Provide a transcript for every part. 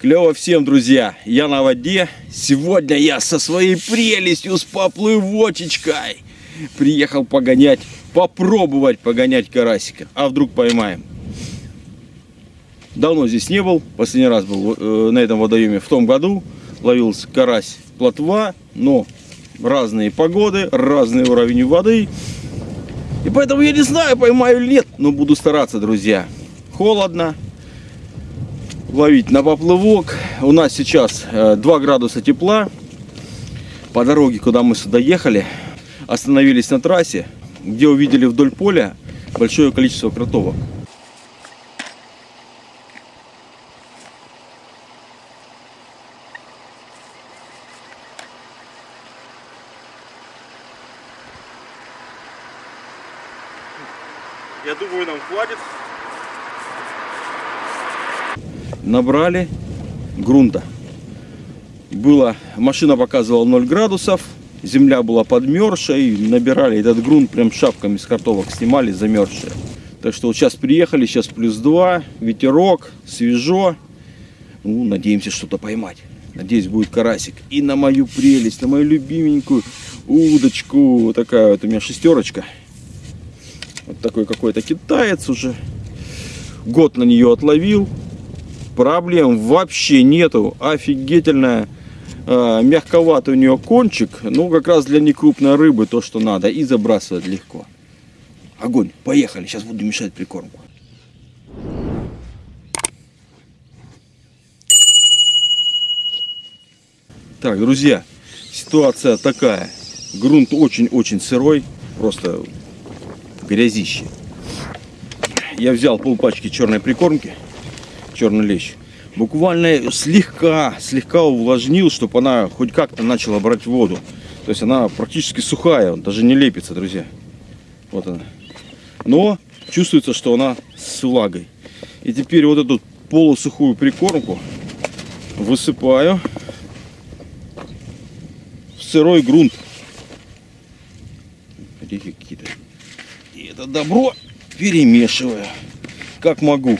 Клево всем, друзья! Я на воде. Сегодня я со своей прелестью, с поплывочечкой приехал погонять, попробовать погонять карасика. А вдруг поймаем? Давно здесь не был. Последний раз был э, на этом водоеме в том году. Ловился карась плотва, но разные погоды, разный уровень воды. И поэтому я не знаю, поймаю или но буду стараться, друзья. Холодно, ловить на поплывок. У нас сейчас 2 э, градуса тепла. По дороге, куда мы сюда ехали, остановились на трассе, где увидели вдоль поля большое количество кротовок. Я думаю, нам хватит набрали грунта. Было, машина показывала 0 градусов, земля была подмерзшая, и набирали этот грунт прям шапками с картовок снимали, замерзшие. Так что вот сейчас приехали, сейчас плюс 2, ветерок, свежо. Ну, надеемся что-то поймать. Надеюсь, будет карасик. И на мою прелесть, на мою любименькую удочку. Вот такая вот у меня шестерочка. Вот такой какой-то китаец уже. Год на нее отловил проблем вообще нету. Офигительная. Э, мягковатый у нее кончик. Ну, как раз для некрупной рыбы то, что надо. И забрасывать легко. Огонь. Поехали. Сейчас буду мешать прикормку. Так, друзья, ситуация такая. Грунт очень-очень сырой, просто грязище. Я взял полпачки черной прикормки черный лещ. Буквально слегка, слегка увлажнил, чтобы она хоть как-то начала брать воду. То есть она практически сухая, даже не лепится, друзья. Вот она. Но чувствуется, что она с влагой. И теперь вот эту полусухую прикормку высыпаю в сырой грунт. какие-то. И это добро перемешиваю, как могу.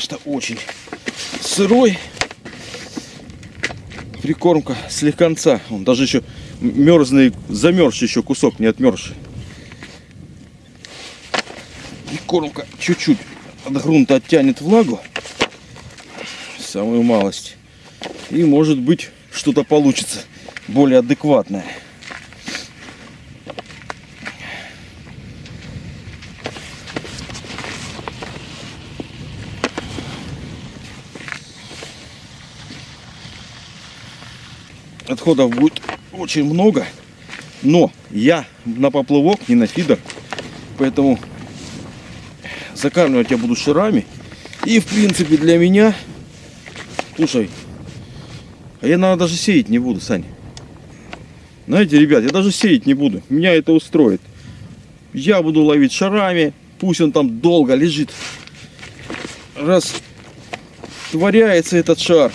что очень сырой. Прикормка слегонца. Он даже еще мерзный, замерзший еще кусок, не отмерзший. Прикормка чуть-чуть от грунта оттянет влагу. Самую малость. И может быть что-то получится более адекватное. Отходов будет очень много. Но я на поплавок, не на фидер. Поэтому закармливать я буду шарами. И в принципе для меня... Слушай, а я наверное, даже сеять не буду, Сань. Знаете, ребят, я даже сеять не буду. Меня это устроит. Я буду ловить шарами. Пусть он там долго лежит. Раз творяется этот шар.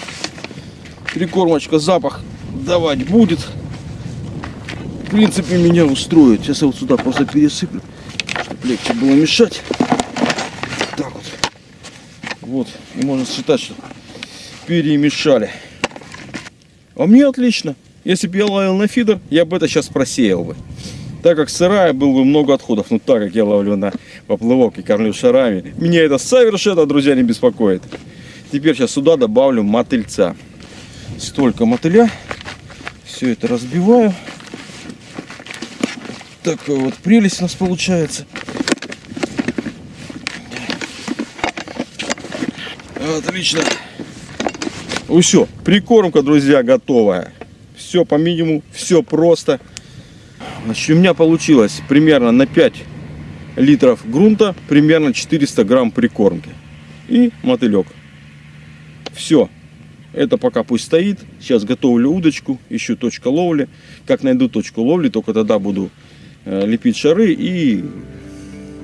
Прикормочка, запах давать будет. В принципе, меня устроит. Сейчас я вот сюда просто пересыплю, чтобы легче было мешать. Так вот. Вот. И можно считать, что перемешали. А мне отлично. Если бы я ловил на фидер, я бы это сейчас просеял бы. Так как сырая, было бы много отходов. Но так как я ловлю на поплывок и кормлю шарами, меня это совершенно, друзья, не беспокоит. Теперь сейчас сюда добавлю мотыльца. Столько мотыля все это разбиваю. Такая вот прелесть у нас получается. Отлично. Ну все, прикормка, друзья, готовая. Все по минимуму, все просто. Значит, у меня получилось примерно на 5 литров грунта, примерно 400 грамм прикормки. И мотылек. Все. Это пока пусть стоит. Сейчас готовлю удочку, ищу точку ловли. Как найду точку ловли, только тогда буду э, лепить шары и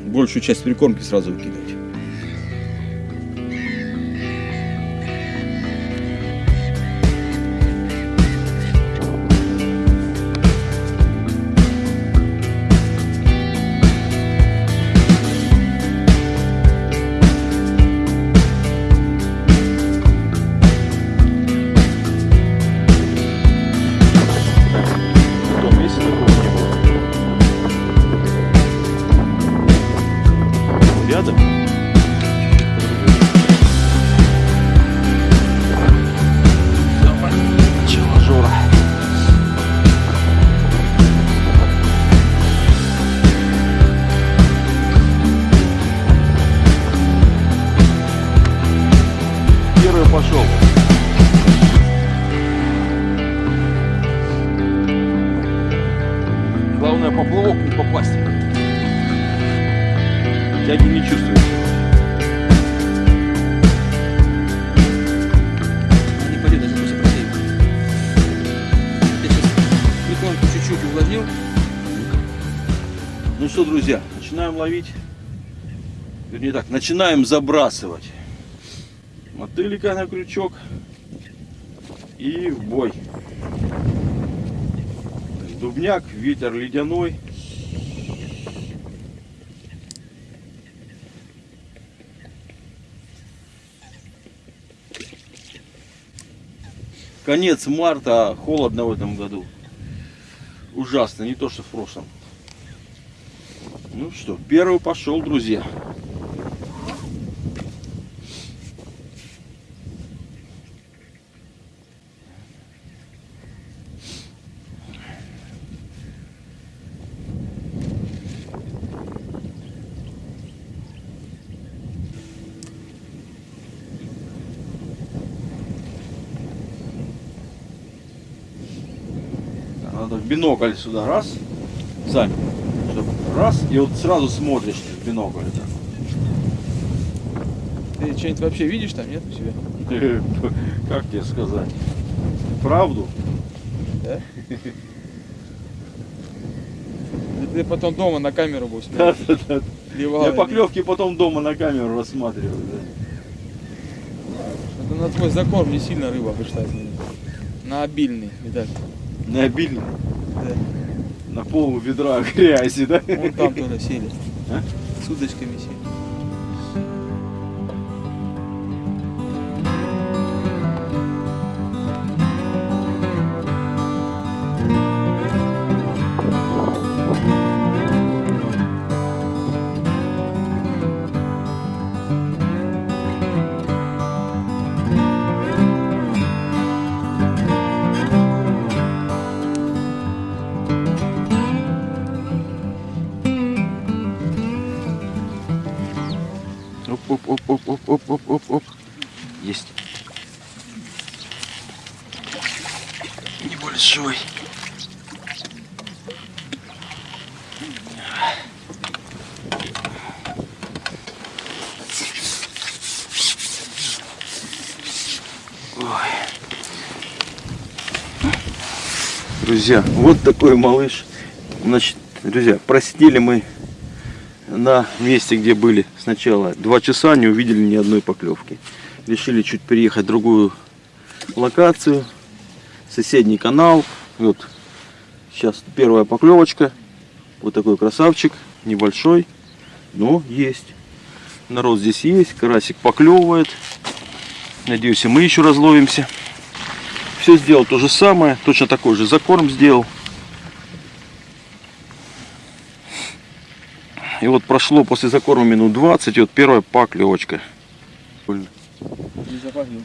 большую часть прикормки сразу выкидывать. Начинаем забрасывать. Мотылька на крючок. И в бой. Дубняк, ветер ледяной. Конец марта, холодно в этом году. Ужасно, не то что в прошлом. Ну что, первый пошел, друзья. Надо в бинокль сюда раз. Чтоб раз, и вот сразу смотришь в бинокль. так. Ты что-нибудь вообще видишь там, нет, у себя? Как тебе сказать? Правду? Да? Ты потом дома на камеру будешь Да, да, да. Я поклевки потом дома на камеру рассматриваю. да. Это на твой закорм не сильно рыба пришла. На обильный, видать. На обильно, Да. на пол ведра грязи, да? Вон там тоже сели. А? С удочками сели. Оп, оп, оп, оп. Есть. Небольшой. Ой. Друзья, вот такой малыш. Значит, друзья, просидели мы на месте, где были сначала два часа, не увидели ни одной поклевки. Решили чуть переехать в другую локацию, соседний канал. Вот сейчас первая поклевочка. Вот такой красавчик, небольшой, но есть. Народ здесь есть, карасик поклевывает. Надеюсь, и мы еще разловимся. Все сделал то же самое, точно такой же закорм сделал. И вот прошло после закорма минут 20, и вот первая поклевочка. Не запахнул.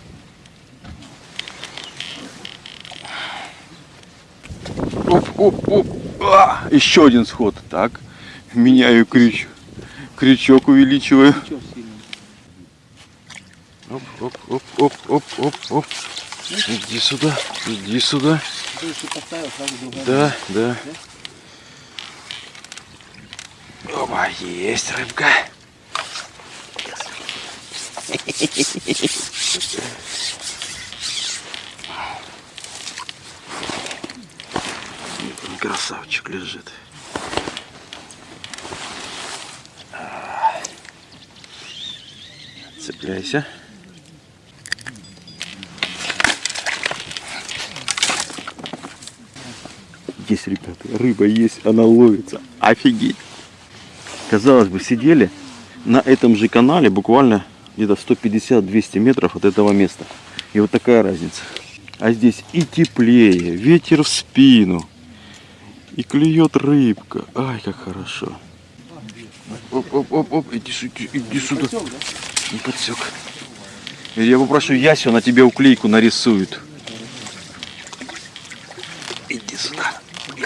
Оп, оп, оп. А, еще один сход. Так, меняю крючок. Крючок увеличиваю. Оп, оп, оп, оп, оп, оп, оп. Иди сюда, иди сюда. Да, да. Опа, есть рыбка. Красавчик лежит. Цепляйся. Есть, ребята, рыба есть, она ловится. Офигеть. Казалось бы, сидели на этом же канале буквально где-то 150-200 метров от этого места. И вот такая разница. А здесь и теплее, ветер в спину. И клюет рыбка. Ай, как хорошо. Оп, оп, оп, оп, иди, сю- иди сюда. Не подсек. Я попрошу Ясю, она тебе уклейку нарисует. Вот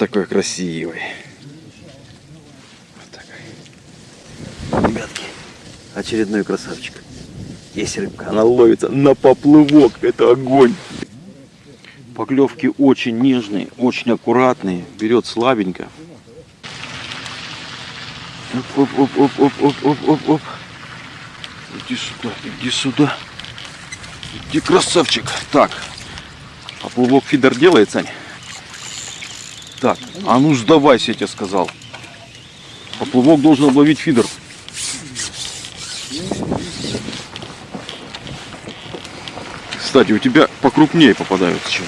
такой красивый. Вот такой. Ребятки, очередной красавчик. Есть рыбка, она ловится на поплывок. Это огонь. Поклевки очень нежные, очень аккуратные. Берет слабенько. Оп, оп, оп, оп, оп, оп, оп, оп. Иди сюда, иди сюда. Иди, красавчик. Так, поплывок фидер делает, Сань? Так, а ну сдавайся, я тебе сказал. Поплывок должен обловить фидер. Кстати, у тебя покрупнее попадаются чем.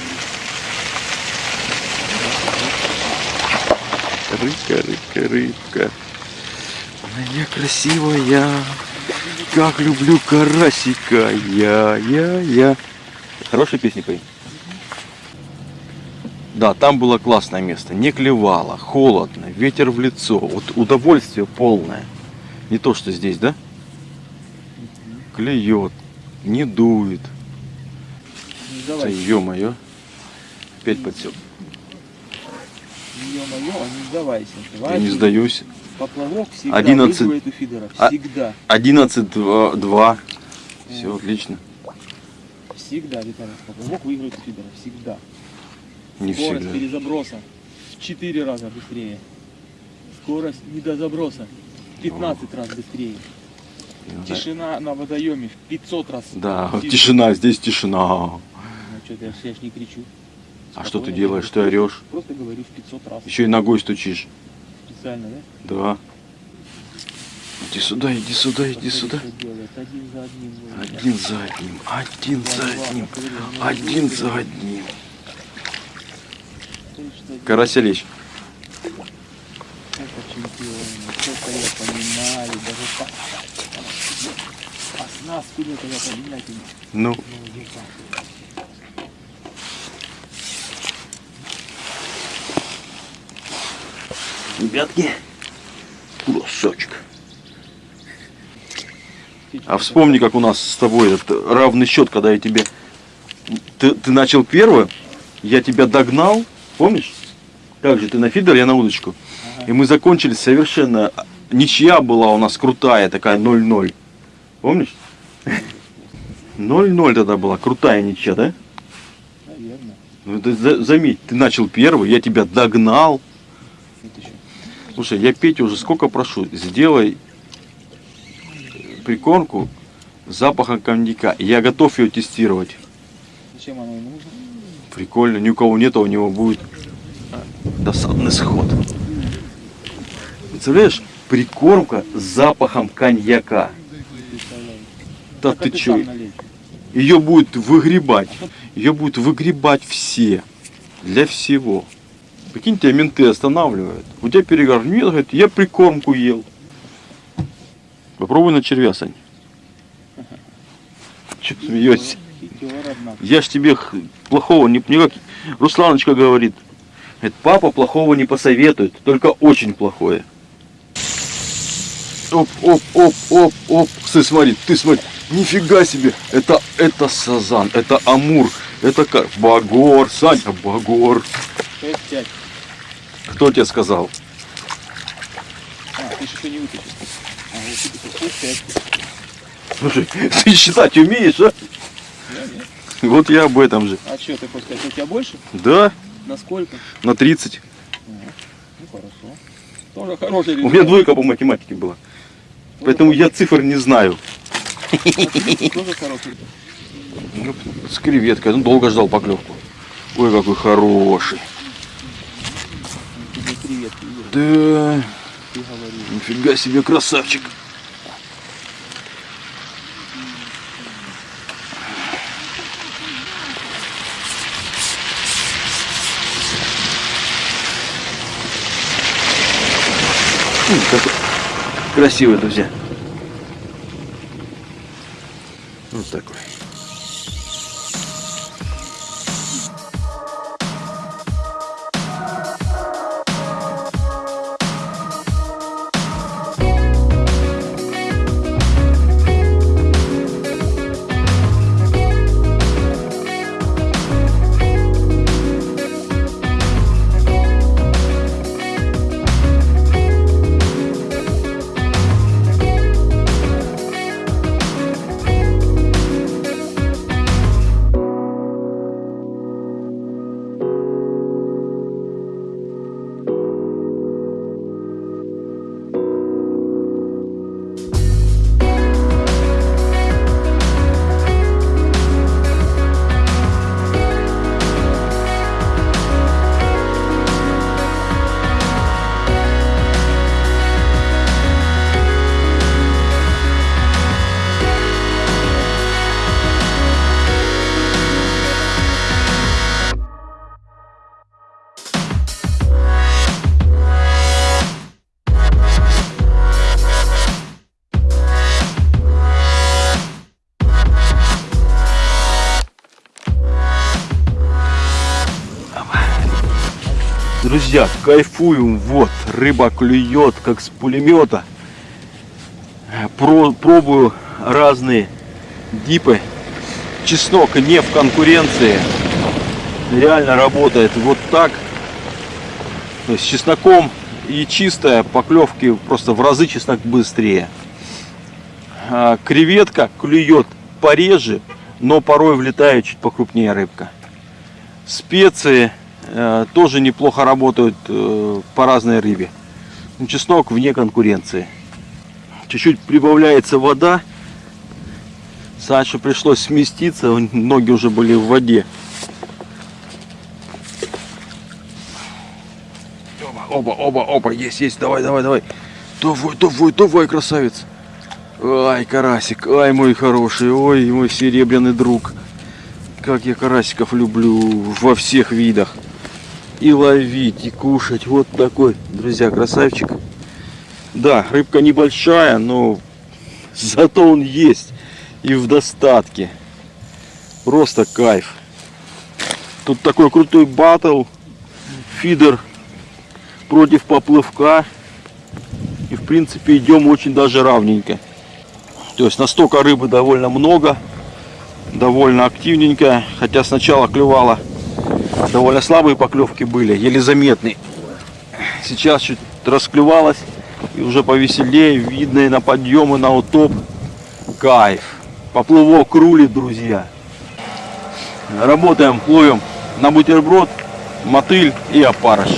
Рыбка, рыбка, рыбка. Моя красивая. Как люблю карасика. Я, я, я. Хорошая песня пой. Да, там было классное место. Не клевало, холодно, ветер в лицо. Вот удовольствие полное. Не то, что здесь, да? Клюет, не дует. Не Да ё-моё. Опять подсел. Ё-моё, а не сдавайся. Я не сдаюсь. Поплавок всегда 11. выигрывает у фидера. А- Всегда. 11-2. Все отлично. Всегда, Виталий. Поплавок выигрывает у фидера. Всегда. Не Скорость всегда. перезаброса в 4 раза быстрее. Скорость недозаброса в 15 раз быстрее. Да. Тишина на водоеме в 500 раз. Да, тише. тишина, здесь тишина. Ну что ты, я ж не кричу. А что ты делаешь? Ты просто- орешь? Просто говорю в 500 раз. Еще и ногой стучишь. Специально, да? Да. Иди сюда, иди сюда, иди сюда. что. Один за одним. Один за одним, один за одним, ну, один ну, за одним. Караселич. Это чемпион. Сколько лет поменяли, даже по... Оснастку лет я поменять Ну, ребятки, кусочек. А вспомни, как у нас с тобой этот равный счет, когда я тебе... Ты, ты начал первый, я тебя догнал, помнишь? Как же, ты на фидер, я на удочку. Ага. И мы закончили совершенно... Ничья была у нас крутая, такая 0-0. Помнишь? 0-0 тогда была, крутая ничья, да? Наверное. Ну, ты за- заметь, ты начал первый, я тебя догнал. Слушай, я Петю уже сколько прошу, сделай прикормку с запахом коньяка. Я готов ее тестировать. Зачем оно ему нужно? Прикольно, ни у кого нет, а у него будет а, досадный сход. Представляешь, прикормка с запахом коньяка. Да ты чё? Ее будет выгребать. Ее будут выгребать все. Для всего. Прикинь, тебя менты останавливают. У тебя перегар. Нет, говорит, я прикормку ел. Попробуй на червя, Сань. Че смеешься? Я ж тебе плохого не, никак. Русланочка говорит. Говорит, папа плохого не посоветует, только очень плохое. Оп, оп, оп, оп, оп. Ты смотри, ты смотри. Нифига себе. Это, это сазан, это амур, это как багор, Саня, багор. 6-5. Кто тебе сказал? А, ты еще не вытащил. А, вот ты 6-5. Слушай, ты считать умеешь, а? Я нет. Вот я об этом же. А что ты хочешь сказать? У тебя больше? Да, На сколько? на 30. Ну хорошо. Тоже хороший У меня результат. двойка по математике была. Поэтому я цифр не знаю. Тоже хороший. Ну, с креветкой. Ну, долго ждал поклевку. Ой, какой хороший. Да, нифига себе красавчик. М, какой Красивый, друзья. Вот такой. Кайфуем. Вот, рыба клюет, как с пулемета. Про, пробую разные дипы. Чеснок не в конкуренции. Реально работает вот так. То есть с чесноком и чистая поклевки просто в разы чеснок быстрее. А, креветка клюет пореже, но порой влетает чуть покрупнее рыбка. Специи тоже неплохо работают э, по разной рыбе. Ну, чеснок вне конкуренции. Чуть-чуть прибавляется вода. Саше пришлось сместиться, ноги уже были в воде. Оба, оба, оба, есть, есть, давай, давай, давай. Давай, давай, давай, красавец. Ай, карасик, ай, мой хороший, ой, мой серебряный друг. Как я карасиков люблю во всех видах. И ловить, и кушать. Вот такой, друзья, красавчик. Да, рыбка небольшая, но зато он есть. И в достатке. Просто кайф. Тут такой крутой батл. Фидер против поплывка. И в принципе идем очень даже равненько. То есть настолько рыбы довольно много. Довольно активненько. Хотя сначала клювала довольно слабые поклевки были, еле заметные. Сейчас чуть расклювалась и уже повеселее, видно и на подъемы, на утоп. Кайф. Поплывок рулит, друзья. Работаем, ловим на бутерброд, мотыль и опарыш.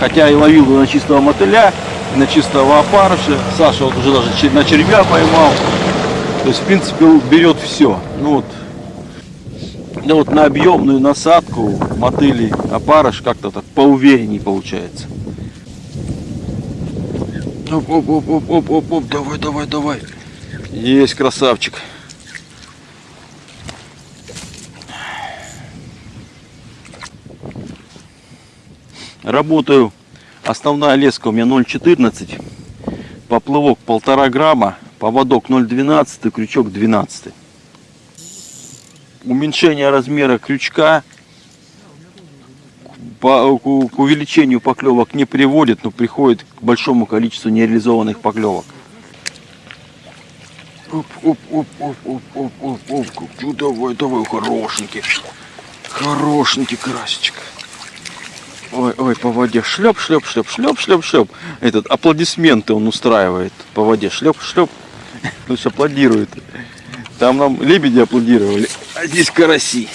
Хотя и ловил на чистого мотыля, на чистого опарыша. Саша вот уже даже на червя поймал. То есть, в принципе, берет все. Ну вот, ну вот на объемную насадку мотыли опарыш как-то так поуверенней получается. Оп, оп, оп, оп, оп, оп, оп, давай, давай, давай. Есть красавчик. Работаю. Основная леска у меня 0,14. Поплывок полтора грамма. Поводок 0,12, крючок 12. Уменьшение размера крючка к, увеличению поклевок не приводит, но приходит к большому количеству нереализованных поклевок. Оп, оп, оп, оп, оп, оп, оп, оп. Ну, давай, давай, хорошенький. Хорошенький красочек. Ой, ой, по воде шлеп, шлеп, шлеп, шлеп, шлеп, шлеп. Этот аплодисменты он устраивает по воде. Шлеп, шлеп. Лучше аплодирует. Там нам лебеди аплодировали, а здесь караси.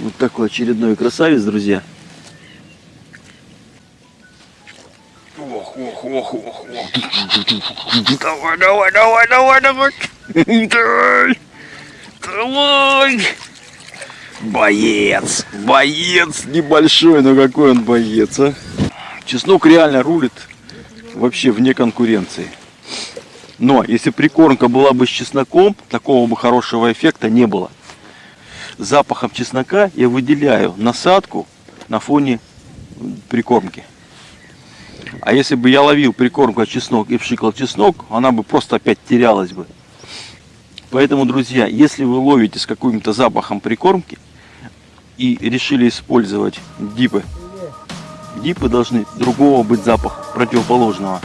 Вот такой очередной красавец, друзья. Ох, ох, ох, ох, ох. Давай, давай, давай, давай, давай. Давай. Давай. Боец. Боец небольшой, но какой он боец, а. Чеснок реально рулит вообще вне конкуренции. Но если прикормка была бы с чесноком, такого бы хорошего эффекта не было. Запахом чеснока я выделяю насадку на фоне прикормки. А если бы я ловил прикормку чеснок и вшикал чеснок, она бы просто опять терялась бы. Поэтому, друзья, если вы ловите с каким-то запахом прикормки и решили использовать дипы, дипы должны другого быть запаха, противоположного.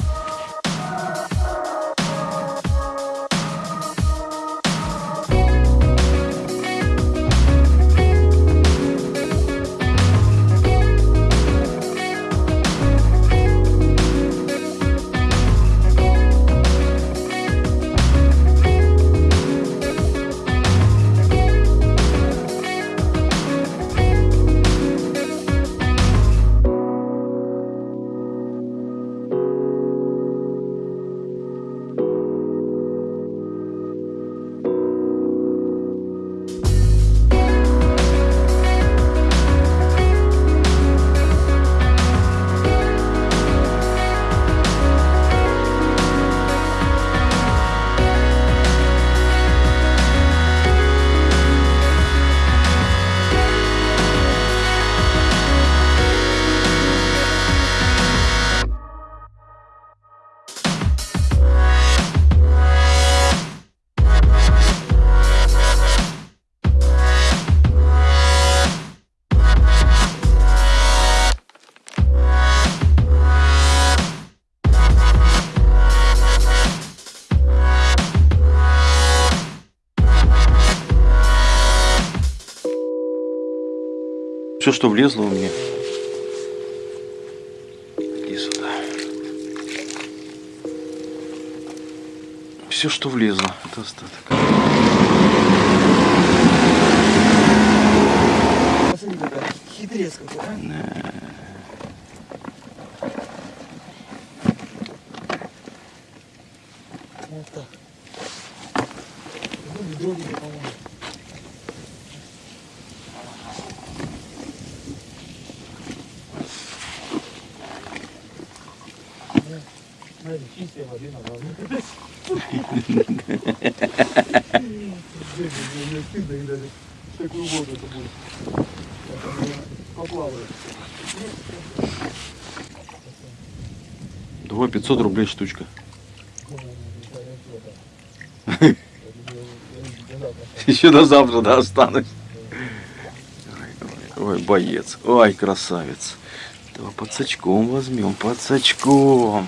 Все, что влезло у меня. Иди сюда. Все, что влезло, это остаток. Посмотри, какая хитрец какой, а? Вот так. Ну, ведро тебе поможет. Да, Поплавает. Давай 500 рублей штучка. Еще до завтра, да, останусь. Ой, боец. Ой, красавец. Давай под сачком возьмем, под сачком.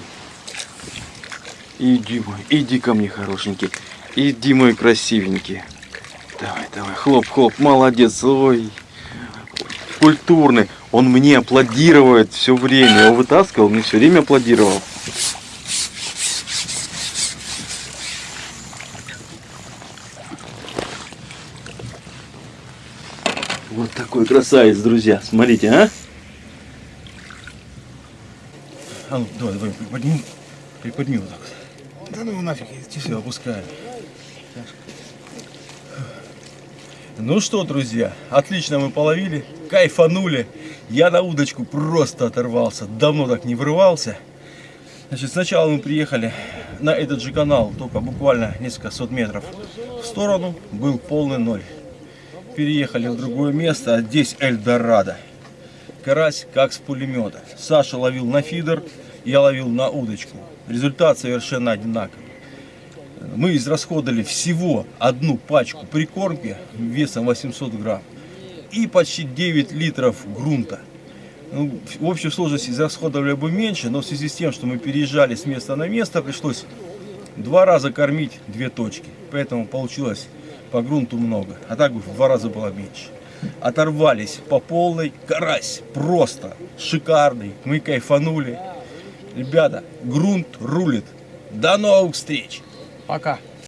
Иди мой, иди ко мне, хорошенький. Иди мой красивенький. Давай, давай, хлоп, хлоп, молодец. Ой, культурный. Он мне аплодирует все время. Я его вытаскивал, мне все время аплодировал. Вот такой красавец, друзья. Смотрите, а? А ну, давай, давай, приподними. Приподними вот так. Да ну нафиг, Все, опускаем. Ну что, друзья, отлично мы половили, кайфанули. Я на удочку просто оторвался, давно так не врывался. Значит, сначала мы приехали на этот же канал, только буквально несколько сот метров в сторону, был полный ноль. Переехали в другое место, а здесь Эльдорадо. Карась как с пулемета. Саша ловил на фидер, я ловил на удочку. Результат совершенно одинаковый. Мы израсходовали всего одну пачку прикормки весом 800 грамм и почти 9 литров грунта. Ну, в общей сложности израсходовали бы меньше, но в связи с тем, что мы переезжали с места на место, пришлось два раза кормить две точки. Поэтому получилось по грунту много, а так бы в два раза было меньше. Оторвались по полной, карась просто шикарный, мы кайфанули. Ребята, грунт рулит. До новых встреч! Пока.